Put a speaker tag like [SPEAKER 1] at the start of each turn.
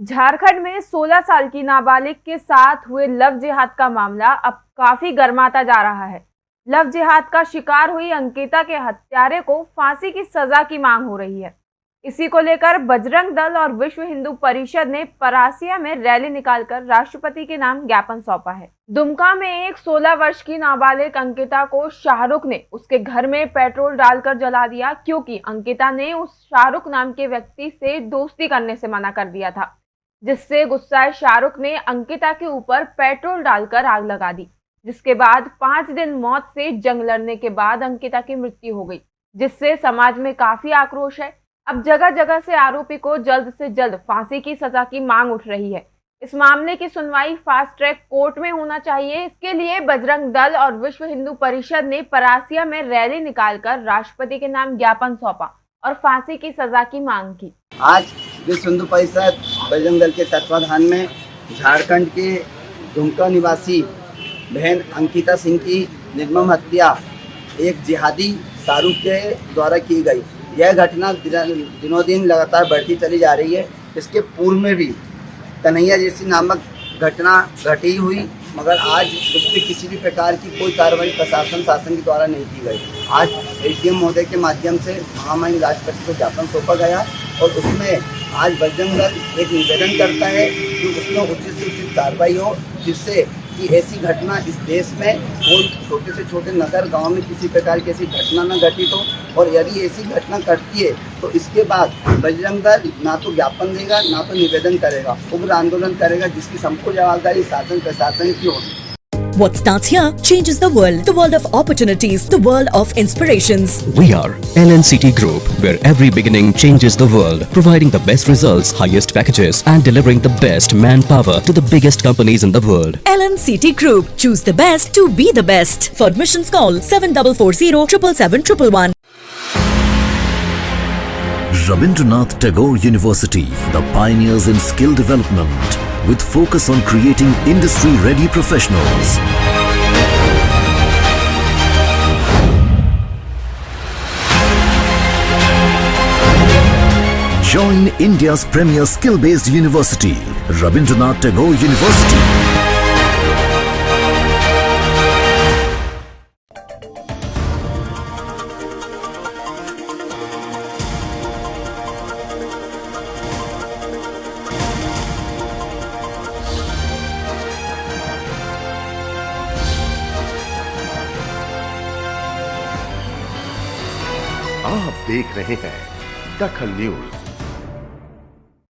[SPEAKER 1] झारखंड में 16 साल की नाबालिग के साथ हुए लव जिहाद का मामला अब काफ़ी गर्माता जा रहा है। लव जिहाद का शिकार हुई अंकिता के हत्यारे को फांसी की सजा की मांग हो रही है। इसी को लेकर बजरंग दल और विश्व हिंदू परिषद ने परासिया में रैली निकालकर राष्ट्रपति के नाम ज्ञापन सौंपा है। दुमका में एक 16 वर्ष की नाबालिग अंकिता को शाहरुख ने उसके घर में पेट्रोल डालकर जला दिया, क्योंकि अंकिता ने उस शाहरुख नाम के व्यक्ति से दोस्ती करने से मना कर दिया था। जिससे गुस्साए शाहरुख ने अंकिता के ऊपर पेट्रोल डालकर आग लगा दी, जिसके बाद पाँच दिन मौत से जंग लड़ने के बाद अंकिता की मृत्यु हो गई, जिससे समाज में काफ़ी आक्रोश है। अब जगह जगह से आरोपी को जल्द से जल्द फांसी की सजा की मांग उठ रही है। इस मामले की सुनवाई फास्ट ट्रैक कोर्ट में होना चाहिए। इसके लिए बजरंग दल और विश्व हिंदू परिषद ने परासिया में रैली निकालकर राष्ट्रपति के नाम ज्ञापन सौंपा और फांसी की सजा की मांग की।
[SPEAKER 2] आज विश्व हिंदू परिषद बजरंग दल के तत्वाधान में झारखंड के दुमका निवासी बहन अंकिता सिंह की निर्मम हत्या एक जिहादी शाहरुख के द्वारा की गई। यह घटना दिनों, दिन लगातार बढ़ती चली जा रही है। इसके पूर्व में भी कन्हैया जैसी नामक घटना घटी हुई, मगर आज उस पर किसी भी प्रकार की कोई कार्रवाई प्रशासन, शासन के द्वारा नहीं की गई। आज एस महोदय के माध्यम से महामहिम राष्ट्रपति को ज्ञापन सौंपा गया और उसमें आज बजरंग दल एक निवेदन करता है कि उसमें उचित से उचित कार्रवाई हो, जिससे कि ऐसी घटना इस देश में कोई छोटे से छोटे नगर, गाँव में किसी प्रकार की ऐसी घटना न घटित हो। और यदि ऐसी घटना घटती है तो इसके बाद बजरंग दल ना तो ज्ञापन देगा, ना तो निवेदन करेगा, उग्र आंदोलन करेगा, जिसकी संपूर्ण जवाबदारी शासन, प्रशासन की होगी।
[SPEAKER 3] What starts here changes the world. The world of opportunities. The world of inspirations.
[SPEAKER 4] We are LNCT Group, where every beginning changes the world, providing the best results, highest packages, and delivering the best manpower to the biggest companies in the world.
[SPEAKER 3] LNCT Group. Choose the best to be the best. For admissions, call 7440 777
[SPEAKER 5] Rabindranath Tagore University, the pioneers in skill development with focus on creating industry-ready professionals. Join India's premier skill-based university, Rabindranath Tagore University.
[SPEAKER 6] आप देख रहे हैं दखल news.